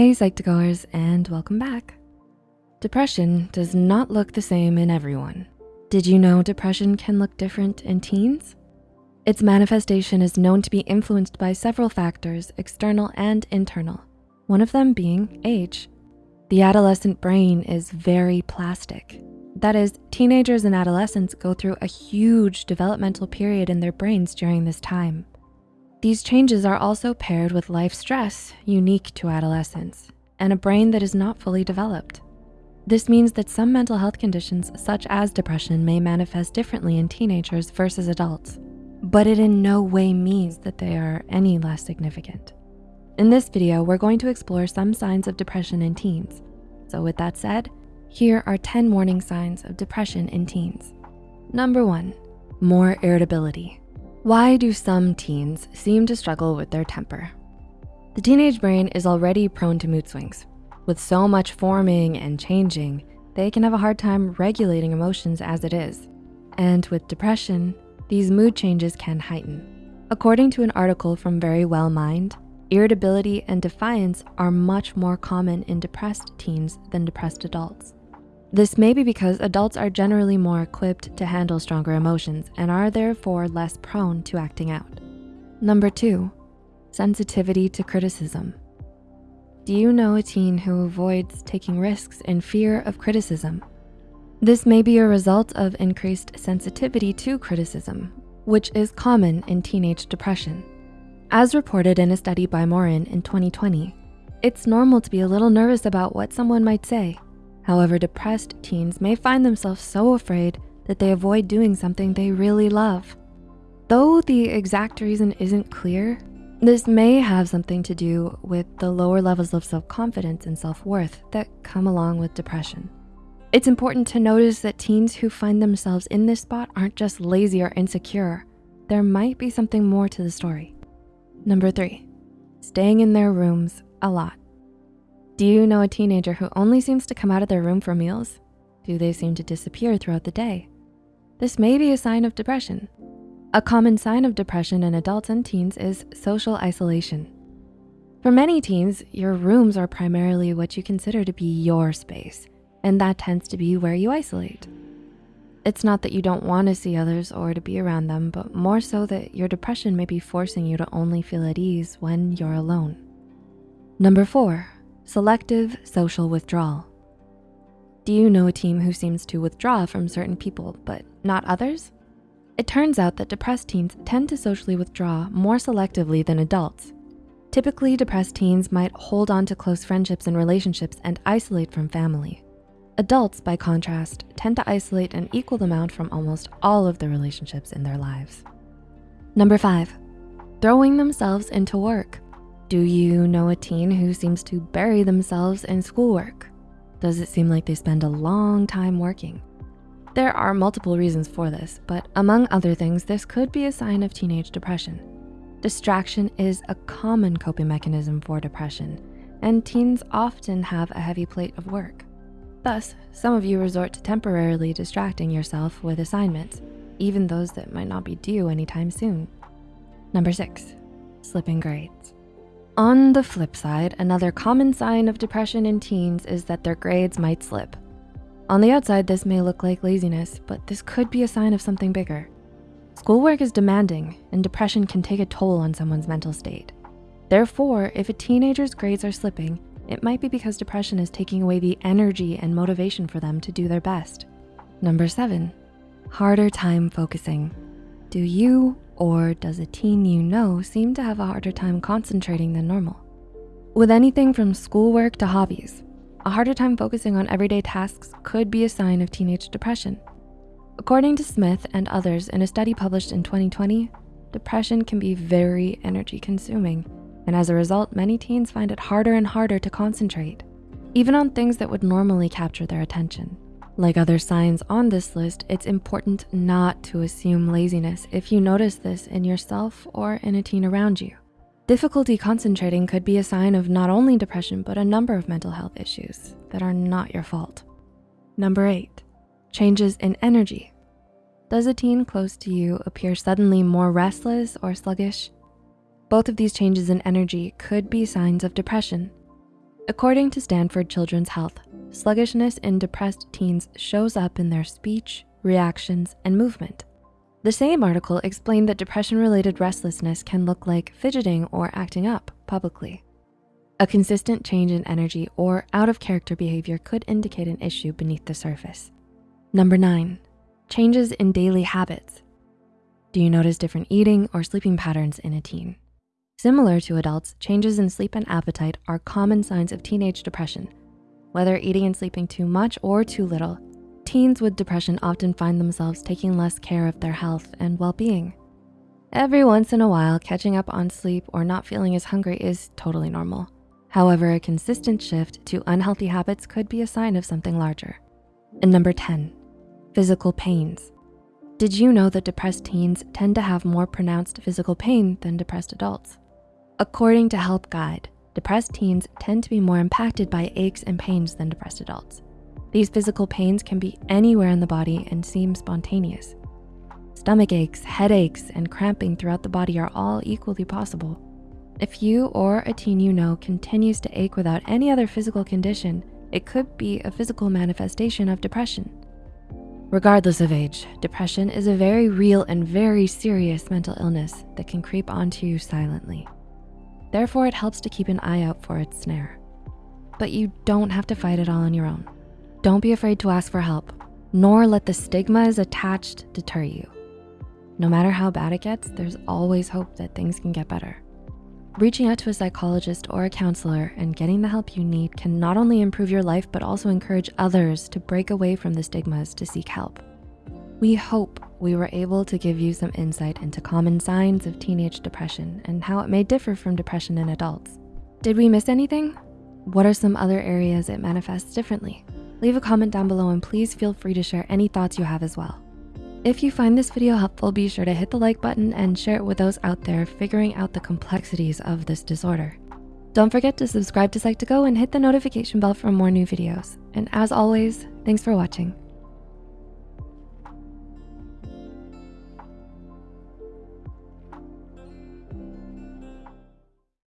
Hey Psych2Goers and welcome back. Depression does not look the same in everyone. Did you know depression can look different in teens? Its manifestation is known to be influenced by several factors, external and internal, one of them being age. The adolescent brain is very plastic. That is, teenagers and adolescents go through a huge developmental period in their brains during this time. These changes are also paired with life stress unique to adolescence and a brain that is not fully developed. This means that some mental health conditions such as depression may manifest differently in teenagers versus adults, but it in no way means that they are any less significant. In this video, we're going to explore some signs of depression in teens. So with that said, here are 10 warning signs of depression in teens. Number one, more irritability. Why do some teens seem to struggle with their temper? The teenage brain is already prone to mood swings. With so much forming and changing, they can have a hard time regulating emotions as it is. And with depression, these mood changes can heighten. According to an article from Verywell Mind, irritability and defiance are much more common in depressed teens than depressed adults. This may be because adults are generally more equipped to handle stronger emotions and are therefore less prone to acting out. Number two, sensitivity to criticism. Do you know a teen who avoids taking risks in fear of criticism? This may be a result of increased sensitivity to criticism, which is common in teenage depression. As reported in a study by Morin in 2020, it's normal to be a little nervous about what someone might say However, depressed teens may find themselves so afraid that they avoid doing something they really love. Though the exact reason isn't clear, this may have something to do with the lower levels of self-confidence and self-worth that come along with depression. It's important to notice that teens who find themselves in this spot aren't just lazy or insecure. There might be something more to the story. Number three, staying in their rooms a lot. Do you know a teenager who only seems to come out of their room for meals? Do they seem to disappear throughout the day? This may be a sign of depression. A common sign of depression in adults and teens is social isolation. For many teens, your rooms are primarily what you consider to be your space, and that tends to be where you isolate. It's not that you don't wanna see others or to be around them, but more so that your depression may be forcing you to only feel at ease when you're alone. Number four, Selective social withdrawal. Do you know a team who seems to withdraw from certain people, but not others? It turns out that depressed teens tend to socially withdraw more selectively than adults. Typically, depressed teens might hold on to close friendships and relationships and isolate from family. Adults, by contrast, tend to isolate an equal amount from almost all of the relationships in their lives. Number five, throwing themselves into work. Do you know a teen who seems to bury themselves in schoolwork? Does it seem like they spend a long time working? There are multiple reasons for this, but among other things, this could be a sign of teenage depression. Distraction is a common coping mechanism for depression, and teens often have a heavy plate of work. Thus, some of you resort to temporarily distracting yourself with assignments, even those that might not be due anytime soon. Number six, slipping grades. On the flip side, another common sign of depression in teens is that their grades might slip. On the outside, this may look like laziness, but this could be a sign of something bigger. Schoolwork is demanding and depression can take a toll on someone's mental state. Therefore, if a teenager's grades are slipping, it might be because depression is taking away the energy and motivation for them to do their best. Number seven, harder time focusing. Do you or does a teen you know seem to have a harder time concentrating than normal? With anything from schoolwork to hobbies, a harder time focusing on everyday tasks could be a sign of teenage depression. According to Smith and others in a study published in 2020, depression can be very energy consuming. And as a result, many teens find it harder and harder to concentrate, even on things that would normally capture their attention. Like other signs on this list, it's important not to assume laziness if you notice this in yourself or in a teen around you. Difficulty concentrating could be a sign of not only depression, but a number of mental health issues that are not your fault. Number eight, changes in energy. Does a teen close to you appear suddenly more restless or sluggish? Both of these changes in energy could be signs of depression. According to Stanford Children's Health, sluggishness in depressed teens shows up in their speech, reactions, and movement. The same article explained that depression-related restlessness can look like fidgeting or acting up publicly. A consistent change in energy or out of character behavior could indicate an issue beneath the surface. Number nine, changes in daily habits. Do you notice different eating or sleeping patterns in a teen? Similar to adults, changes in sleep and appetite are common signs of teenage depression. Whether eating and sleeping too much or too little, teens with depression often find themselves taking less care of their health and well-being. Every once in a while, catching up on sleep or not feeling as hungry is totally normal. However, a consistent shift to unhealthy habits could be a sign of something larger. And number 10, physical pains. Did you know that depressed teens tend to have more pronounced physical pain than depressed adults? According to HelpGuide, depressed teens tend to be more impacted by aches and pains than depressed adults. These physical pains can be anywhere in the body and seem spontaneous. Stomach aches, headaches, and cramping throughout the body are all equally possible. If you or a teen you know continues to ache without any other physical condition, it could be a physical manifestation of depression. Regardless of age, depression is a very real and very serious mental illness that can creep onto you silently. Therefore, it helps to keep an eye out for its snare. But you don't have to fight it all on your own. Don't be afraid to ask for help, nor let the stigmas attached deter you. No matter how bad it gets, there's always hope that things can get better. Reaching out to a psychologist or a counselor and getting the help you need can not only improve your life, but also encourage others to break away from the stigmas to seek help. We hope we were able to give you some insight into common signs of teenage depression and how it may differ from depression in adults. Did we miss anything? What are some other areas it manifests differently? Leave a comment down below and please feel free to share any thoughts you have as well. If you find this video helpful, be sure to hit the like button and share it with those out there figuring out the complexities of this disorder. Don't forget to subscribe to Psych2Go and hit the notification bell for more new videos. And as always, thanks for watching.